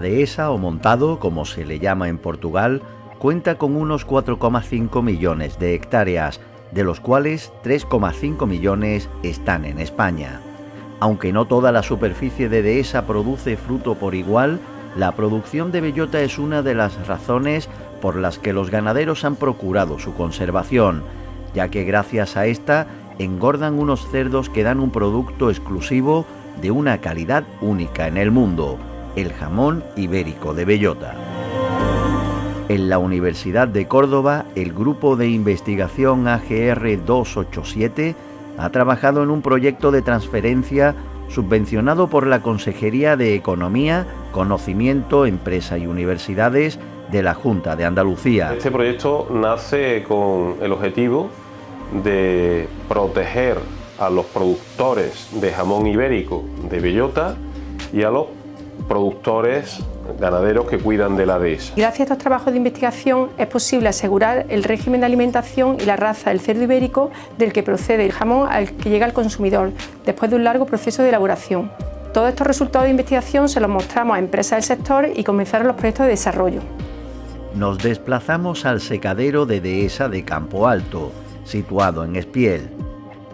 Dehesa o montado, como se le llama en Portugal, cuenta con unos 4,5 millones de hectáreas, de los cuales 3,5 millones están en España. Aunque no toda la superficie de dehesa produce fruto por igual, la producción de bellota es una de las razones por las que los ganaderos han procurado su conservación, ya que gracias a esta engordan unos cerdos que dan un producto exclusivo de una calidad única en el mundo, el jamón ibérico de bellota. En la Universidad de Córdoba, el grupo de investigación AGR 287 ha trabajado en un proyecto de transferencia subvencionado por la Consejería de Economía, Conocimiento, Empresa y Universidades de la Junta de Andalucía. Este proyecto nace con el objetivo de proteger a los productores de jamón ibérico de bellota y a los productores ganaderos que cuidan de la dehesa. Gracias a estos trabajos de investigación es posible asegurar el régimen de alimentación y la raza del cerdo ibérico del que procede el jamón al que llega al consumidor después de un largo proceso de elaboración. Todos estos resultados de investigación se los mostramos a empresas del sector y comenzaron los proyectos de desarrollo. Nos desplazamos al secadero de Dehesa de Campo Alto, situado en Espiel,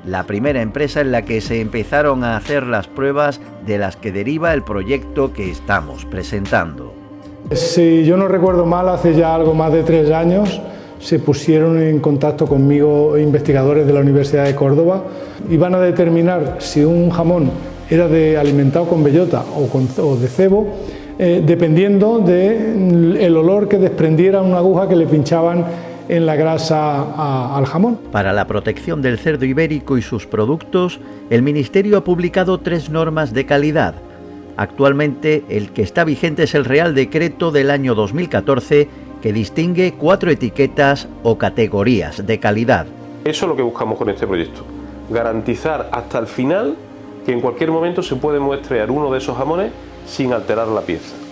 la primera empresa en la que se empezaron a hacer las pruebas de las que deriva el proyecto que estamos presentando. Si yo no recuerdo mal, hace ya algo más de tres años se pusieron en contacto conmigo investigadores de la Universidad de Córdoba y van a determinar si un jamón era de alimentado con bellota o, de cebo, eh, dependiendo del olor que desprendiera una aguja que le pinchaban en la grasa al jamón. Para la protección del cerdo ibérico y sus productos, el Ministerio ha publicado tres normas de calidad. Actualmente el que está vigente es el Real Decreto del año 2014 que distingue cuatro etiquetas o categorías de calidad. Eso es lo que buscamos con este proyecto, garantizar hasta el final que en cualquier momento se puede muestrear uno de esos jamones sin alterar la pieza.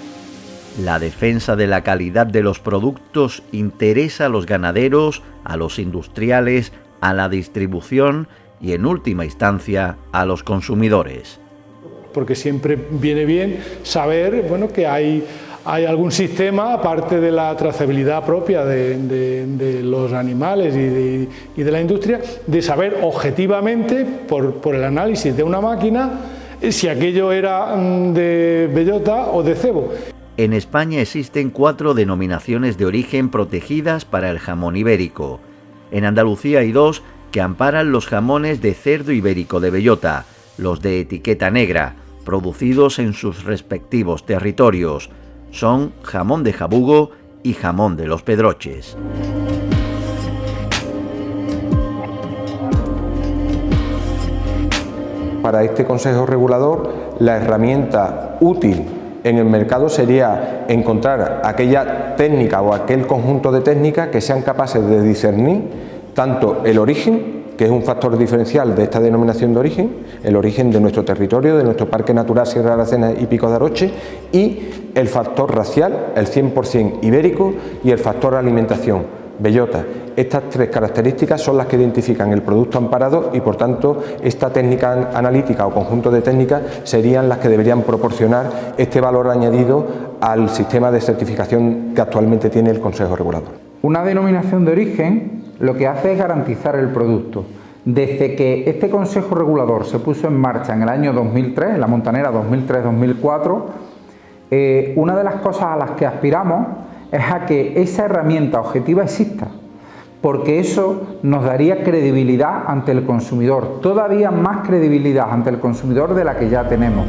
La defensa de la calidad de los productos interesa a los ganaderos, a los industriales, a la distribución y en última instancia a los consumidores. Porque siempre viene bien saber bueno, que hay, algún sistema, aparte de la trazabilidad propia de, los animales y de, la industria, de saber objetivamente, por, por el análisis de una máquina, si aquello era mm, de bellota o de cebo. En España existen cuatro denominaciones de origen protegidas para el jamón ibérico. En Andalucía hay dos que amparan los jamones de cerdo ibérico de bellota, los de etiqueta negra, producidos en sus respectivos territorios. Son jamón de jabugo y jamón de los pedroches. Para este Consejo Regulador, la herramienta útil en el mercado sería encontrar aquella técnica o aquel conjunto de técnicas que sean capaces de discernir tanto el origen, que es un factor diferencial de esta denominación de origen, el origen de nuestro territorio, de nuestro Parque Natural Sierra de Aracena y Pico de Aroche, y el factor racial, el 100% ibérico, y el factor alimentación, bellota. Estas tres características son las que identifican el producto amparado y por tanto esta técnica analítica o conjunto de técnicas serían las que deberían proporcionar este valor añadido al sistema de certificación que actualmente tiene el Consejo Regulador. Una denominación de origen lo que hace es garantizar el producto. Desde que este Consejo Regulador se puso en marcha en el año 2003, en la Montanera 2003-2004, eh, una de las cosas a las que aspiramos es a que esa herramienta objetiva exista, porque eso nos daría credibilidad ante el consumidor, todavía más credibilidad ante el consumidor de la que ya tenemos.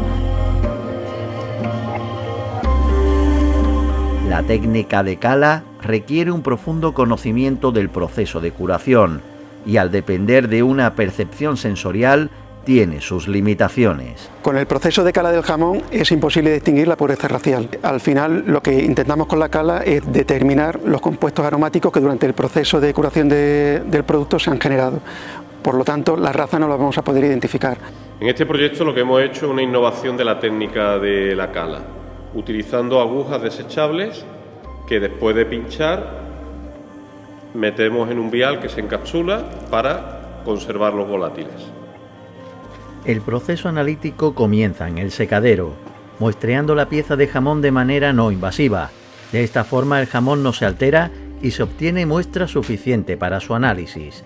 La técnica de cala requiere un profundo conocimiento del proceso de curación y al depender de una percepción sensorial tiene sus limitaciones. Con el proceso de cala del jamón es imposible distinguir la pureza racial. Al final lo que intentamos con la cala es determinar los compuestos aromáticos que durante el proceso de curación del producto se han generado. Por lo tanto, la raza no la vamos a poder identificar. En este proyecto lo que hemos hecho es una innovación de la técnica de la cala, utilizando agujas desechables que después de pinchar metemos en un vial que se encapsula para conservar los volátiles. El proceso analítico comienza en el secadero. muestreando la pieza de jamón de manera no invasiva. De esta forma el jamón no se altera y se obtiene muestra suficiente para su análisis.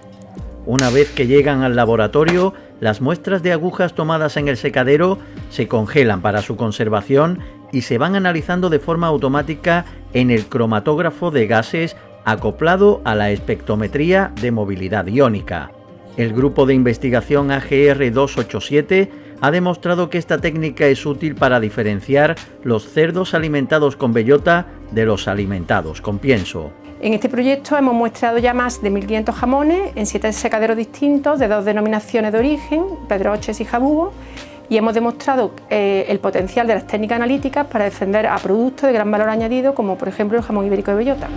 Una vez que llegan al laboratorio, las muestras de agujas tomadas en el secadero se congelan para su conservación y se van analizando de forma automática en el cromatógrafo de gases acoplado a la espectrometría de movilidad iónica. El grupo de investigación AGR 287 ha demostrado que esta técnica es útil para diferenciar los cerdos alimentados con bellota de los alimentados con pienso. En este proyecto hemos muestrado ya más de 1.500 jamones en siete secaderos distintos de dos denominaciones de origen, Pedroches y Jabugo, y hemos demostrado eh, el potencial de las técnicas analíticas para defender a productos de gran valor añadido como por ejemplo el jamón ibérico de bellota.